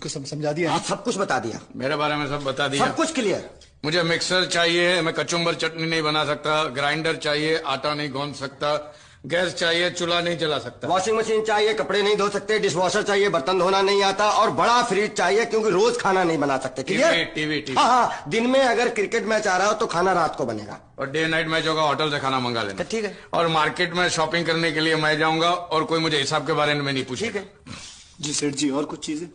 को समझा दिया? हाँ सब कुछ बता दिया। मेरे बारे में सब बता दिया। सब कुछ क्लियर मुझे मिक्सर चाहिए मैं कचुम्बर चटनी नहीं बना सकता ग्राइंडर चाहिए आटा नहीं गौंद सकता गैस चाहिए चूल्हा नहीं जला सकता। वॉशिंग मशीन चाहिए कपड़े नहीं धो सकते डिश वॉशर चाहिए बर्तन धोना नहीं आता और बड़ा फ्रिज चाहिए क्योंकि रोज खाना नहीं बना सकते क्लियर टीवी टीवी टीवी। हाँ, हाँ दिन में अगर क्रिकेट मैच आ रहा हो तो खाना रात को बनेगा। और डे नाइट मैच होगा होटल से खाना मंगा लेना। तो ठीक है। और मार्केट में शॉपिंग करने के लिए मैं जाऊँगा और कोई मुझे हिसाब के बारे में नहीं पूछेगा। ठीक है। जी सेठ जी और कुछ चीज़ें?